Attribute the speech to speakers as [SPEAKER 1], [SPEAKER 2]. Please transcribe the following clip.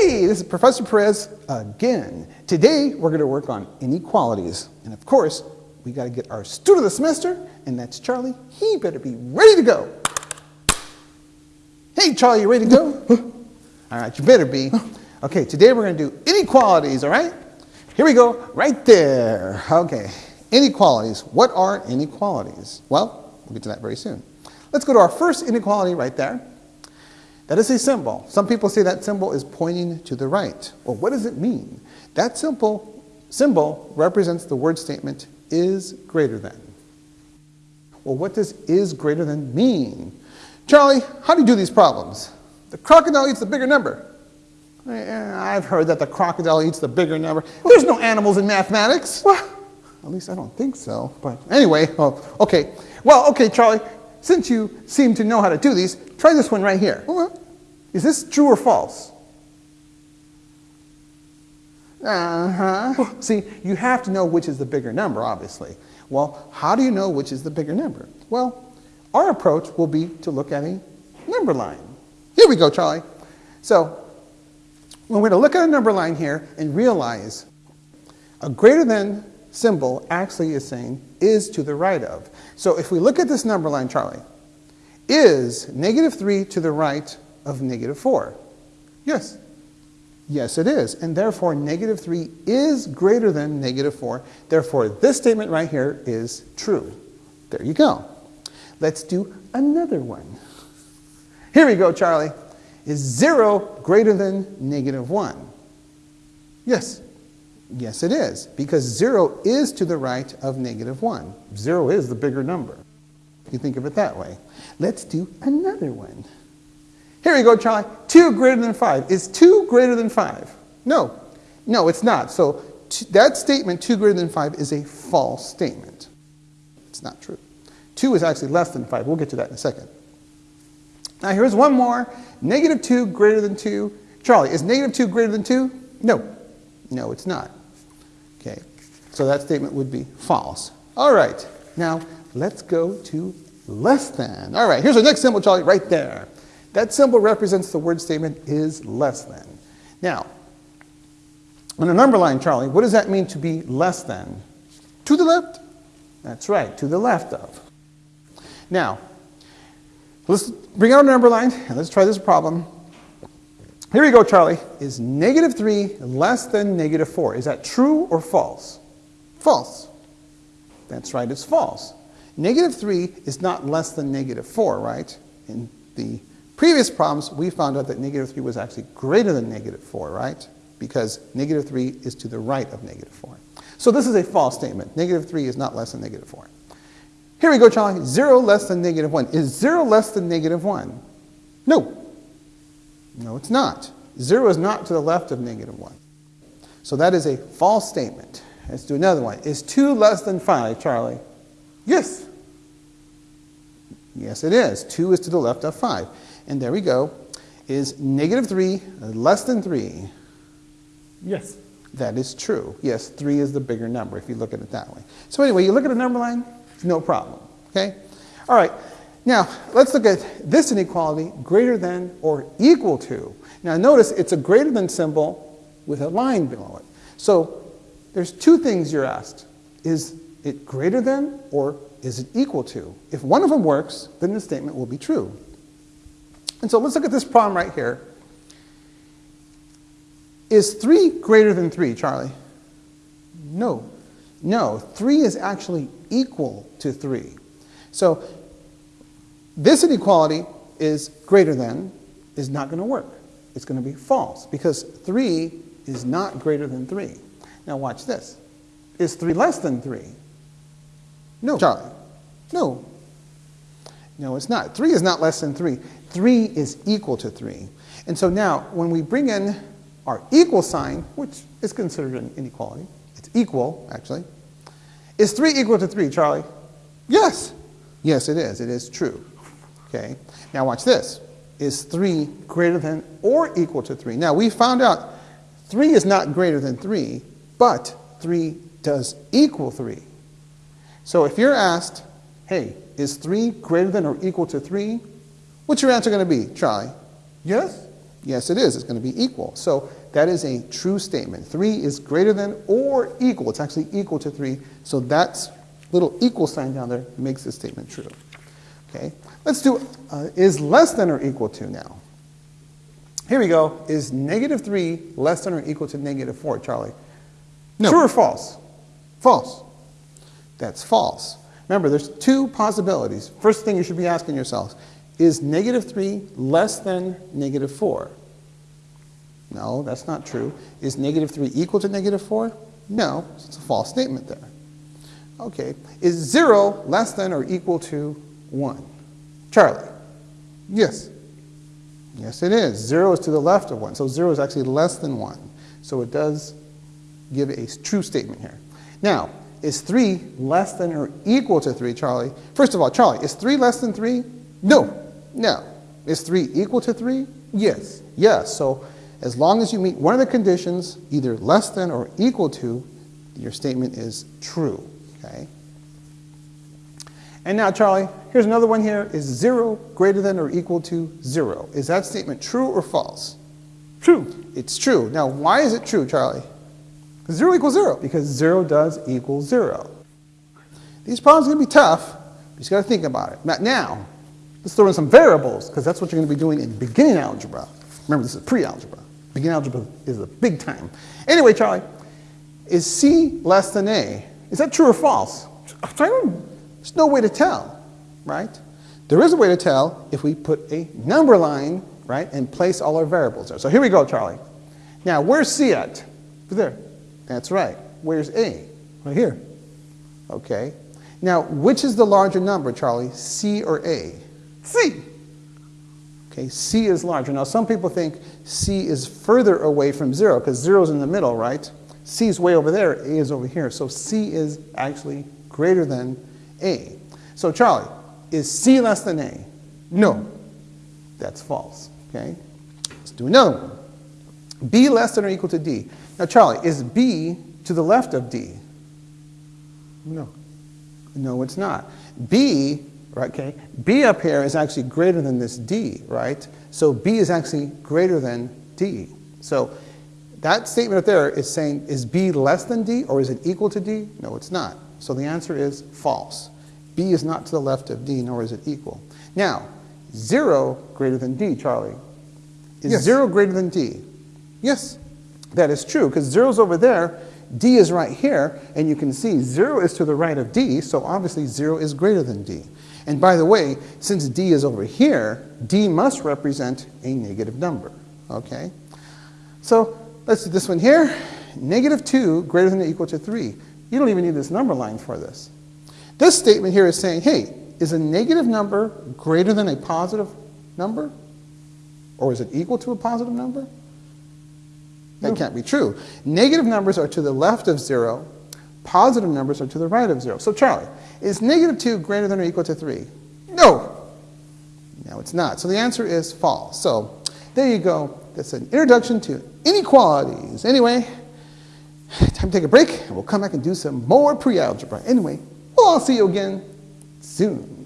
[SPEAKER 1] Hey, this is Professor Perez again. Today we're going to work on inequalities. And of course, we got to get our student of the semester, and that's Charlie. He better be ready to go. Hey, Charlie, you ready to go? all right, you better be. Okay, today we're going to do inequalities, all right? Here we go, right there. Okay, inequalities. What are inequalities? Well, we'll get to that very soon. Let's go to our first inequality right there. That is a symbol. Some people say that symbol is pointing to the right. Well, what does it mean? That simple symbol represents the word statement is greater than. Well, what does is greater than mean? Charlie, how do you do these problems? The crocodile eats the bigger number. Eh, eh, I've heard that the crocodile eats the bigger number. There's no animals in mathematics. Well, at least I don't think so. But anyway, well, okay. Well, okay, Charlie, since you seem to know how to do these, try this one right here. Is this true or false? Uh-huh. See, you have to know which is the bigger number, obviously. Well, how do you know which is the bigger number? Well, our approach will be to look at a number line. Here we go, Charlie. So, we're going to look at a number line here and realize a greater than symbol actually is saying is to the right of. So if we look at this number line, Charlie, is negative 3 to the right of negative 4? Yes. Yes, it is. And therefore, negative 3 is greater than negative 4. Therefore, this statement right here is true. There you go. Let's do another one. Here we go, Charlie. Is 0 greater than negative 1? Yes. Yes, it is. Because 0 is to the right of negative 1. 0 is the bigger number. You think of it that way. Let's do another one. Here we go, Charlie. 2 greater than 5. Is 2 greater than 5? No. No, it's not. So that statement, 2 greater than 5, is a false statement. It's not true. 2 is actually less than 5. We'll get to that in a second. Now here's one more. Negative 2 greater than 2. Charlie, is negative 2 greater than 2? No. No, it's not. Okay. So that statement would be false. All right. Now let's go to less than. All right, here's our next symbol, Charlie, right there. That symbol represents the word statement is less than. Now, on a number line, Charlie, what does that mean to be less than? To the left? That's right, to the left of. Now, let's bring out a number line and let's try this problem. Here we go, Charlie. Is negative 3 less than negative 4? Is that true or false? False. That's right, it's false. Negative 3 is not less than negative 4, right? In the previous problems, we found out that negative 3 was actually greater than negative 4, right? Because negative 3 is to the right of negative 4. So this is a false statement. Negative 3 is not less than negative 4. Here we go, Charlie. 0 less than negative 1. Is 0 less than negative 1? No. No, it's not. 0 is not to the left of negative 1. So that is a false statement. Let's do another one. Is 2 less than 5, Charlie? Yes. Yes, it is. 2 is to the left of 5. And there we go. Is negative 3 less than 3?
[SPEAKER 2] Yes.
[SPEAKER 1] That is true. Yes, 3 is the bigger number if you look at it that way. So anyway, you look at a number line, no problem. Okay? All right. Now, let's look at this inequality, greater than or equal to. Now notice it's a greater than symbol with a line below it. So there's two things you're asked. Is it greater than or is it equal to? If one of them works, then the statement will be true. And so let's look at this problem right here. Is 3 greater than 3, Charlie? No. No, 3 is actually equal to 3. So this inequality is greater than is not going to work. It's going to be false because 3 is not greater than 3. Now watch this. Is 3 less than 3? No. Charlie? No. No, it's not. 3 is not less than 3. 3 is equal to 3. And so now, when we bring in our equal sign, which is considered an inequality, it's equal, actually. Is 3 equal to 3, Charlie? Yes. Yes, it is. It is true. Okay. Now watch this. Is 3 greater than or equal to 3? Now, we found out 3 is not greater than 3, but 3 does equal 3. So if you're asked, hey, is 3 greater than or equal to 3? What's your answer going to be? Try. Yes? Yes, it is. It's going to be equal. So that is a true statement. 3 is greater than or equal. It's actually equal to 3. So that little equal sign down there makes this statement true. Okay, let's do uh, is less than or equal to now. Here we go. Is negative 3 less than or equal to negative 4, Charlie?
[SPEAKER 2] No.
[SPEAKER 1] True or false? False. That's false. Remember, there's two possibilities. First thing you should be asking yourselves, is negative 3 less than negative 4? No, that's not true. Is negative 3 equal to negative 4? No, it's a false statement there. Okay, is 0 less than or equal to 1? Charlie?
[SPEAKER 2] Yes.
[SPEAKER 1] Yes, it is. 0 is to the left of 1, so 0 is actually less than 1. So it does give a true statement here. Now, is 3 less than or equal to 3, Charlie? First of all, Charlie, is 3 less than 3? No. No. Is 3 equal to 3?
[SPEAKER 2] Yes.
[SPEAKER 1] Yes. So as long as you meet one of the conditions, either less than or equal to, your statement is true. Okay? And now, Charlie, here's another one here. Is 0 greater than or equal to 0? Is that statement true or false?
[SPEAKER 2] True.
[SPEAKER 1] It's true. Now, why is it true, Charlie? Because 0 equals 0. Because 0 does equal 0. These problems are going to be tough. But you just got to think about it. Now, now, let's throw in some variables, because that's what you're going to be doing in beginning algebra. Remember, this is pre-algebra. Beginning algebra is a big time. Anyway, Charlie, is C less than A? Is that true or false? There's no way to tell, right? There is a way to tell if we put a number line, right, and place all our variables there. So here we go, Charlie. Now, where's C at?
[SPEAKER 2] There.
[SPEAKER 1] That's right. Where's A?
[SPEAKER 2] Right here.
[SPEAKER 1] Okay. Now, which is the larger number, Charlie, C or A?
[SPEAKER 2] C.
[SPEAKER 1] Okay, C is larger. Now, some people think C is further away from 0 because 0 is in the middle, right? C is way over there, A is over here. So C is actually greater than A. So, Charlie, is C less than A?
[SPEAKER 2] No.
[SPEAKER 1] That's false. Okay? Let's do another one. B less than or equal to D. Now, Charlie, is B to the left of D?
[SPEAKER 2] No.
[SPEAKER 1] No, it's not. B, right, okay, B up here is actually greater than this D, right? So B is actually greater than D. So that statement up there is saying, is B less than D or is it equal to D? No, it's not. So the answer is false. B is not to the left of D, nor is it equal. Now, 0 greater than D, Charlie. Is
[SPEAKER 2] Yes.
[SPEAKER 1] 0 greater than D?
[SPEAKER 2] Yes.
[SPEAKER 1] That is true, because 0 is over there, D is right here, and you can see 0 is to the right of D, so obviously 0 is greater than D. And by the way, since D is over here, D must represent a negative number, okay? So let's do this one here. Negative 2 greater than or equal to 3. You don't even need this number line for this. This statement here is saying, hey, is a negative number greater than a positive number? Or is it equal to a positive number? That can't be true. Negative numbers are to the left of 0. Positive numbers are to the right of 0. So, Charlie, is negative 2 greater than or equal to 3? No. No, it's not. So the answer is false. So there you go. That's an introduction to inequalities. Anyway, time to take a break, and we'll come back and do some more pre-algebra. Anyway, we'll all see you again soon.